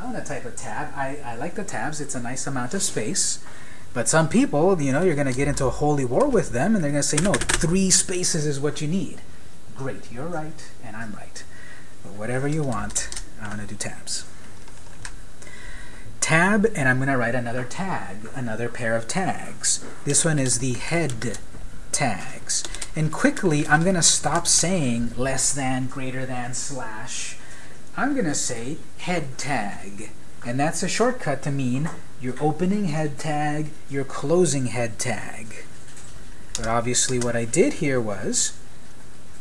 I'm going to type a tab. I, I like the tabs. It's a nice amount of space. But some people, you know, you're going to get into a holy war with them, and they're going to say, no, three spaces is what you need. Great, you're right, and I'm right. But whatever you want, I'm going to do tabs. Tab, and I'm going to write another tag, another pair of tags. This one is the head tags. And quickly, I'm going to stop saying less than, greater than, slash. I'm going to say head tag. And that's a shortcut to mean your opening head tag, your closing head tag. But obviously what I did here was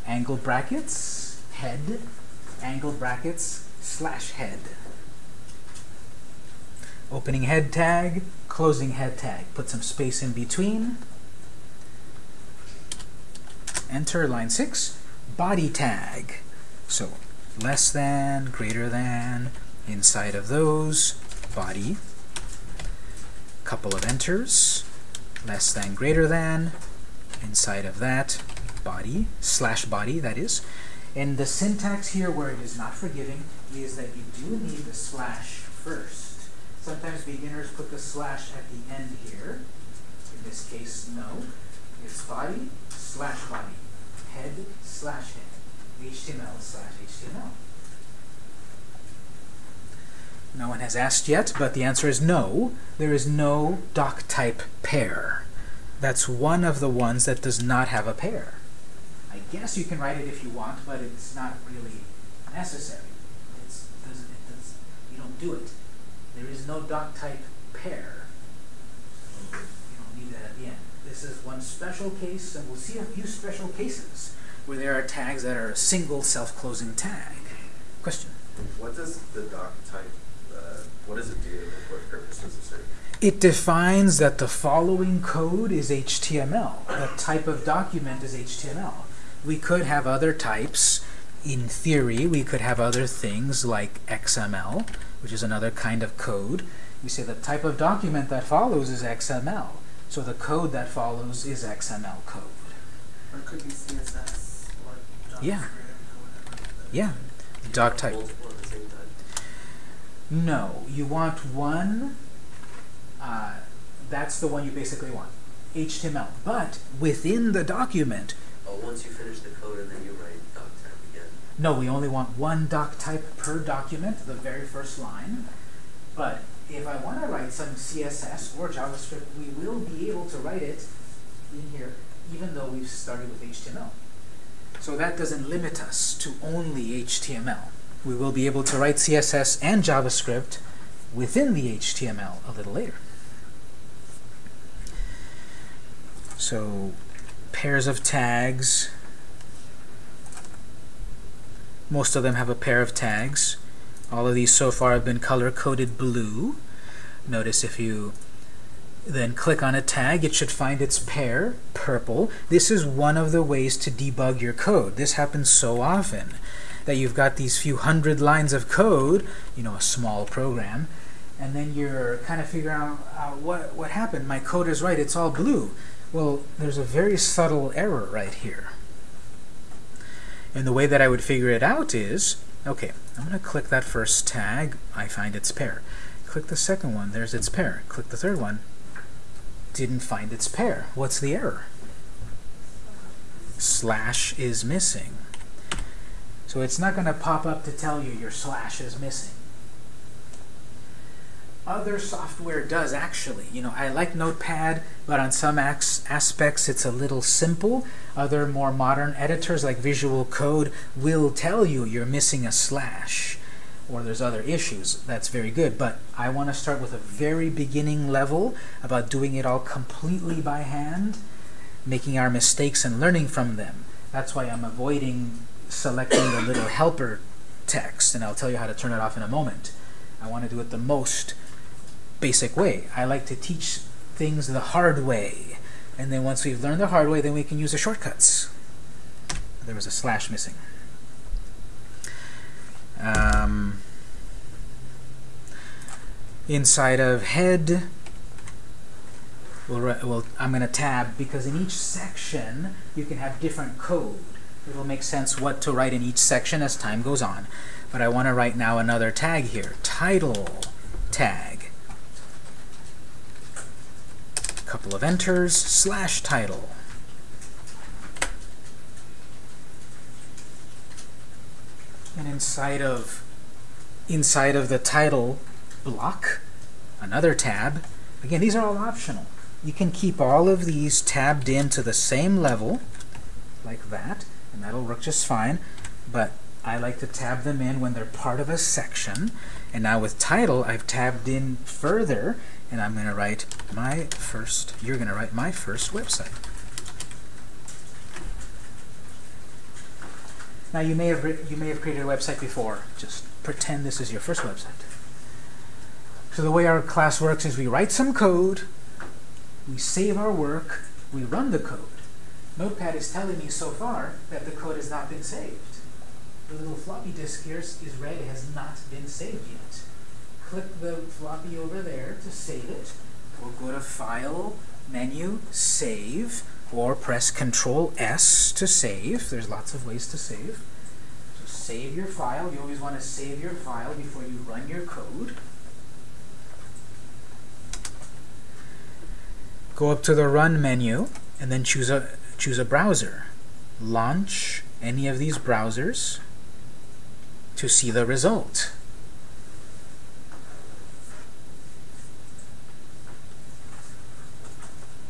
angle brackets, head, angle brackets, slash head. Opening head tag, closing head tag. Put some space in between. Enter line 6. Body tag. So less than, greater than, inside of those, body. Couple of enters. Less than, greater than, inside of that, body, slash body, that is. And the syntax here where it is not forgiving is that you do need the slash first. Sometimes beginners put the slash at the end here. In this case, no. It's body slash body. Head slash head. HTML slash HTML. No one has asked yet, but the answer is no. There is no doc type pair. That's one of the ones that does not have a pair. I guess you can write it if you want, but it's not really necessary. It's, doesn't, it does, you don't do it. There is no doc type pair. So you don't need that at the end. This is one special case, and we'll see a few special cases where there are tags that are a single self-closing tag. Question? What does the doc type, what does it do? What purpose does it serve? It defines that the following code is HTML. The type of document is HTML. We could have other types. In theory, we could have other things like XML, which is another kind of code. We say the type of document that follows is XML. So the code that follows is XML code. Or it could be CSS or JavaScript Yeah. or whatever. Yeah, doc type. Multiple at the same time. No, you want one. Uh, that's the one you basically want, HTML. But within the document, Oh, once you finish the code and then you write doc tab again. no, we only want one doc type per document, the very first line. But if I want to write some CSS or JavaScript, we will be able to write it in here, even though we've started with HTML. So that doesn't limit us to only HTML. We will be able to write CSS and JavaScript within the HTML a little later. So pairs of tags. Most of them have a pair of tags. All of these so far have been color-coded blue. Notice if you then click on a tag, it should find its pair, purple. This is one of the ways to debug your code. This happens so often that you've got these few hundred lines of code, you know, a small program, and then you're kind of figuring out uh, what, what happened. My code is right, it's all blue. Well, there's a very subtle error right here. And the way that I would figure it out is, okay, I'm going to click that first tag, I find its pair. Click the second one, there's its pair. Click the third one, didn't find its pair. What's the error? Slash is missing. So it's not going to pop up to tell you your slash is missing. Other software does actually. You know, I like Notepad, but on some aspects it's a little simple. Other more modern editors like Visual Code will tell you you're missing a slash or there's other issues. That's very good, but I want to start with a very beginning level about doing it all completely by hand, making our mistakes and learning from them. That's why I'm avoiding selecting the little helper text, and I'll tell you how to turn it off in a moment. I want to do it the most basic way. I like to teach things the hard way. And then once we've learned the hard way, then we can use the shortcuts. There was a slash missing. Um, inside of head, we'll, well, I'm going to tab because in each section you can have different code. It'll make sense what to write in each section as time goes on. But I want to write now another tag here. Title tag. Couple of enters, slash title. And inside of inside of the title block, another tab. Again, these are all optional. You can keep all of these tabbed in to the same level, like that, and that'll work just fine. But I like to tab them in when they're part of a section. And now with title, I've tabbed in further, and I'm going to write my first, you're going to write my first website. Now you may have you may have created a website before. Just pretend this is your first website. So the way our class works is we write some code, we save our work, we run the code. Notepad is telling me so far that the code has not been saved. The little floppy disk here is red, it has not been saved yet. Click the floppy over there to save it, or go to File, Menu, Save, or press Control S to save. There's lots of ways to save. So save your file. You always want to save your file before you run your code. Go up to the Run menu and then choose a choose a browser. Launch any of these browsers to see the result.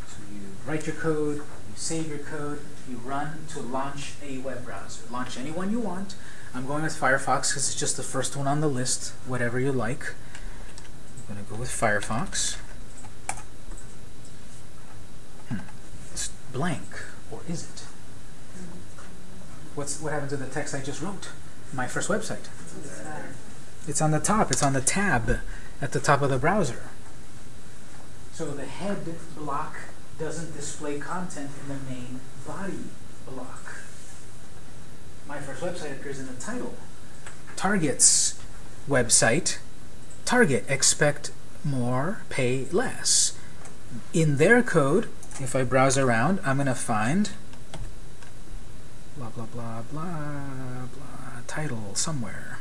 So you write your code, you save your code, you run to launch a web browser. Launch any one you want. I'm going with Firefox because it's just the first one on the list, whatever you like. I'm going to go with Firefox. Hmm. It's blank, is it? What's what happened to the text I just wrote? My first website. It's on the top. It's on the tab at the top of the browser. So the head block doesn't display content in the main body block. My first website appears in the title. Target's website, Target, expect more, pay less. In their code, if I browse around, I'm going to find blah, blah, blah, blah, blah, title somewhere.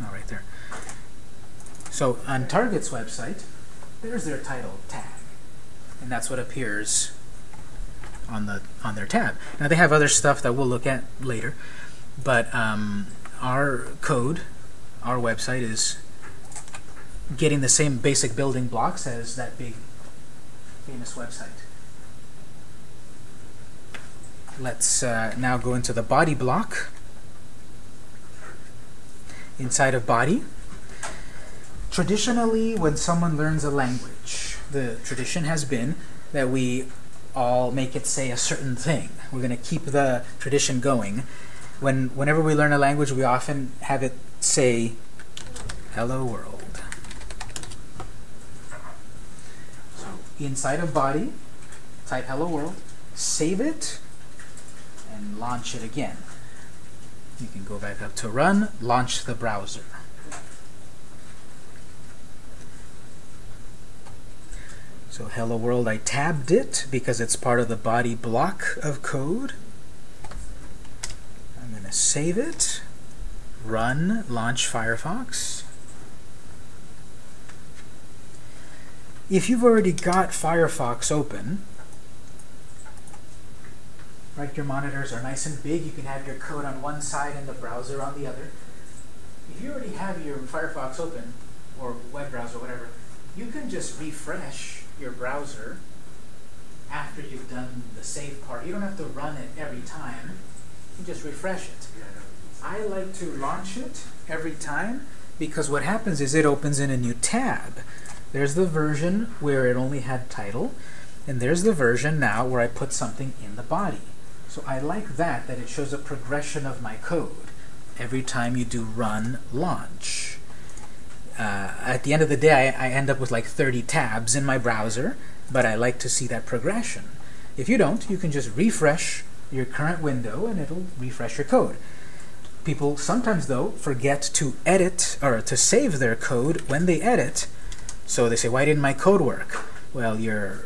Oh, right there. So on Target's website, there's their title tag. And that's what appears on the on their tab. Now they have other stuff that we'll look at later, but um, our code, our website is getting the same basic building blocks as that big famous website. Let's uh, now go into the body block. Inside of body, traditionally when someone learns a language, the tradition has been that we all make it say a certain thing. We're going to keep the tradition going. When, whenever we learn a language, we often have it say, hello world. So inside of body, type hello world, save it, and launch it again. You can go back up to run, launch the browser. So hello world, I tabbed it because it's part of the body block of code. I'm going to save it, run, launch Firefox. If you've already got Firefox open, right, your monitors are nice and big, you can have your code on one side and the browser on the other. If you already have your Firefox open, or web browser, whatever, you can just refresh your browser after you've done the save part. You don't have to run it every time. You just refresh it. I like to launch it every time because what happens is it opens in a new tab. There's the version where it only had title, and there's the version now where I put something in the body. So I like that, that it shows a progression of my code every time you do run launch uh, at the end of the day, I, I, end up with like 30 tabs in my browser, but I like to see that progression. If you don't, you can just refresh your current window and it'll refresh your code. People sometimes, though, forget to edit or to save their code when they edit. So they say, why didn't my code work? Well, you're,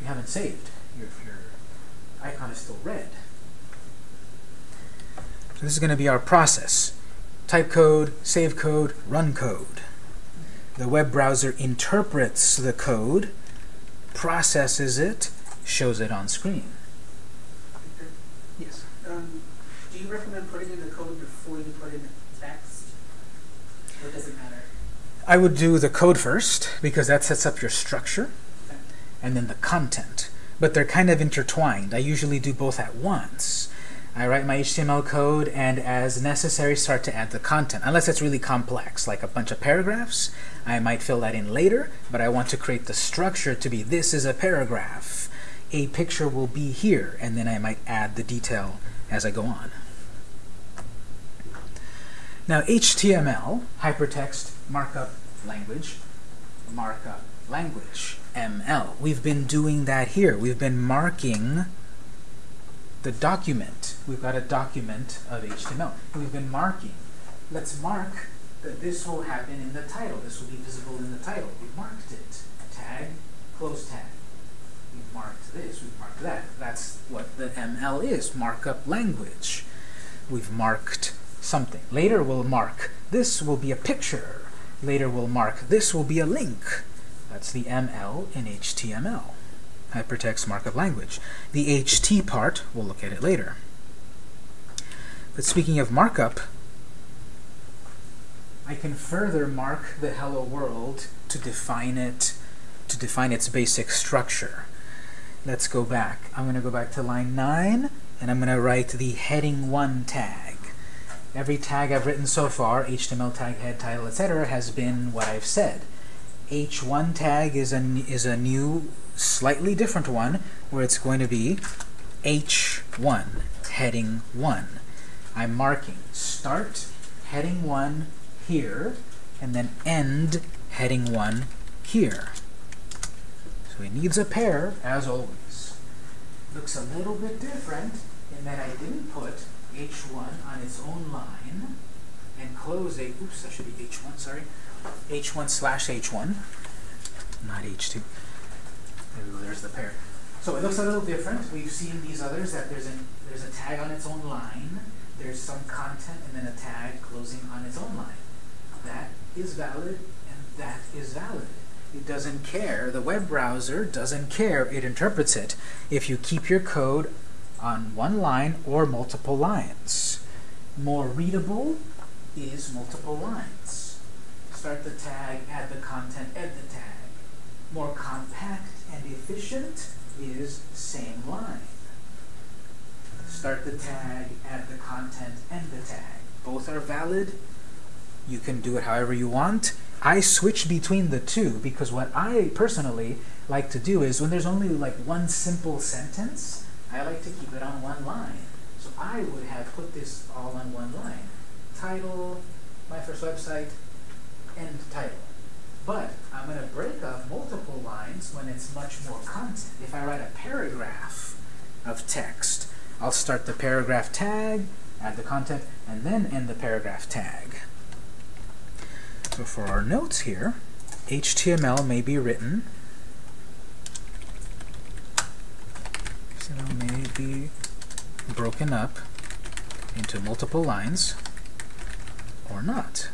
you haven't saved. Your, your icon is still red. So this is going to be our process type code, save code, run code. The web browser interprets the code, processes it, shows it on screen. Yes? Um, do you recommend putting in the code before you put in the text? Or does it matter? I would do the code first, because that sets up your structure, and then the content. But they're kind of intertwined. I usually do both at once. I write my HTML code and as necessary start to add the content. Unless it's really complex, like a bunch of paragraphs, I might fill that in later, but I want to create the structure to be this is a paragraph. A picture will be here, and then I might add the detail as I go on. Now HTML, hypertext markup language, markup language, ML. We've been doing that here. We've been marking the document. We've got a document of HTML. We've been marking. Let's mark that this will happen in the title. This will be visible in the title. We've marked it. Tag, close tag. We've marked this, we've marked that. That's what the ML is, markup language. We've marked something. Later we'll mark this will be a picture. Later we'll mark this will be a link. That's the ML in HTML hypertext markup language. The HT part, we'll look at it later. But speaking of markup, I can further mark the hello world to define it, to define its basic structure. Let's go back. I'm going to go back to line 9, and I'm going to write the heading 1 tag. Every tag I've written so far, HTML tag, head, title, etc., has been what I've said. H1 tag is a, is a new, slightly different one, where it's going to be H1, heading 1. I'm marking start heading 1 here, and then end heading 1 here. So it needs a pair, as always. Looks a little bit different in that I didn't put h1 on its own line and close a, oops, that should be h1, sorry, h1 slash h1, not h2. There we go, there's the pair. So it looks a little different. We've seen these others that there's an there's a tag on its own line, there's some content, and then a tag closing on its own line. That is valid, and that is valid. It doesn't care. The web browser doesn't care. It interprets it if you keep your code on one line or multiple lines. More readable is multiple lines. Start the tag, add the content, add the tag. More compact and efficient is same line. Start the tag, add the content, end the tag. Both are valid. You can do it however you want. I switch between the two because what I personally like to do is when there's only like one simple sentence, I like to keep it on one line. So I would have put this all on one line. Title, my first website, end title. But I'm going to break up multiple lines when it's much more content. If I write a paragraph of text, I'll start the paragraph tag, add the content, and then end the paragraph tag. So for our notes here, HTML may be written HTML may be broken up into multiple lines or not.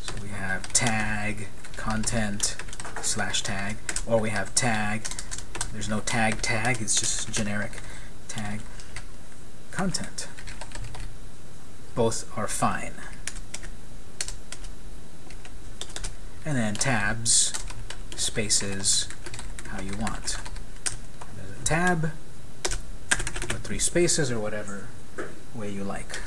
So we have tag, content, slash tag, or we have tag, there's no tag tag, it's just generic tag, content. Both are fine. And then tabs, spaces, how you want. There's a tab, or three spaces, or whatever way you like.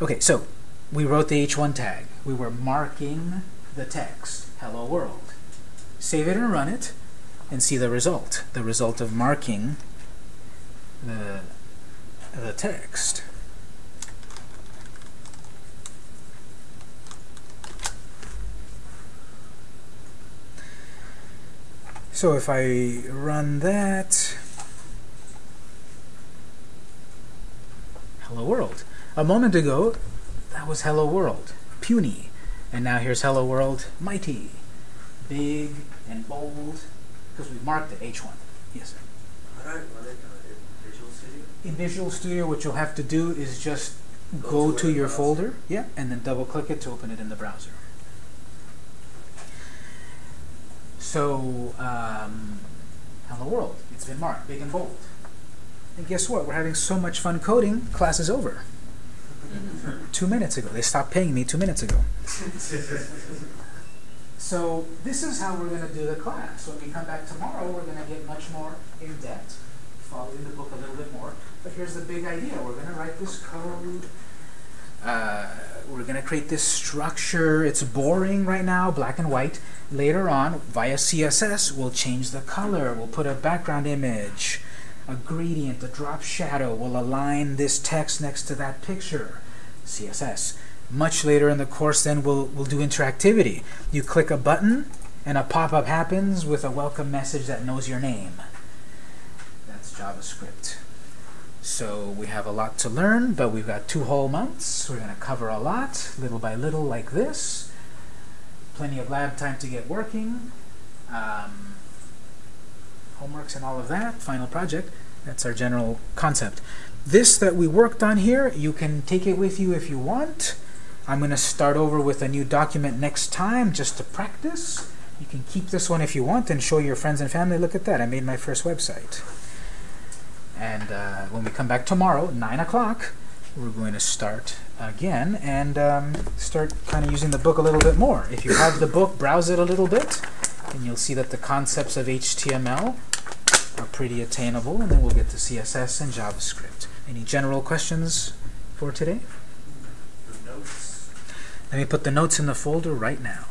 Okay, so we wrote the h1 tag. We were marking the text, hello world. Save it and run it, and see the result. The result of marking the, the text. So if I run that, hello world. A moment ago, that was hello world, puny. And now here's hello world, mighty, big and bold, because we've marked it, H1. Yes, sir. How do I run it uh, in Visual Studio? In Visual Studio, what you'll have to do is just Go go to to your goes. folder, yeah, and then double click it to open it in the browser. So, um, hello world, it's been marked, big and bold. And guess what? We're having so much fun coding, class is over. two minutes ago. They stopped paying me two minutes ago. So this is how we're going to do the class. When we come back tomorrow, we're going to get much more in depth, following the book a little bit more. But here's the big idea. We're going to write this code. Uh, we're going to create this structure. It's boring right now, black and white. Later on, via CSS, we'll change the color. We'll put a background image, a gradient, a drop shadow. We'll align this text next to that picture. CSS. Much later in the course, then we'll we'll do interactivity. You click a button, and a pop-up happens with a welcome message that knows your name. That's JavaScript. So we have a lot to learn, but we've got two whole months. We're going to cover a lot, little by little, like this. Plenty of lab time to get working. Um, homeworks and all of that. Final project. That's our general concept. This that we worked on here, you can take it with you if you want. I'm going to start over with a new document next time just to practice. You can keep this one if you want and show your friends and family. Look at that, I made my first website. And uh, when we come back tomorrow, 9 o'clock, we're going to start again and um, start kind of using the book a little bit more. If you have the book, browse it a little bit, and you'll see that the concepts of HTML are pretty attainable, and then we'll get to CSS and JavaScript. Any general questions for today? The notes. Let me put the notes in the folder right now.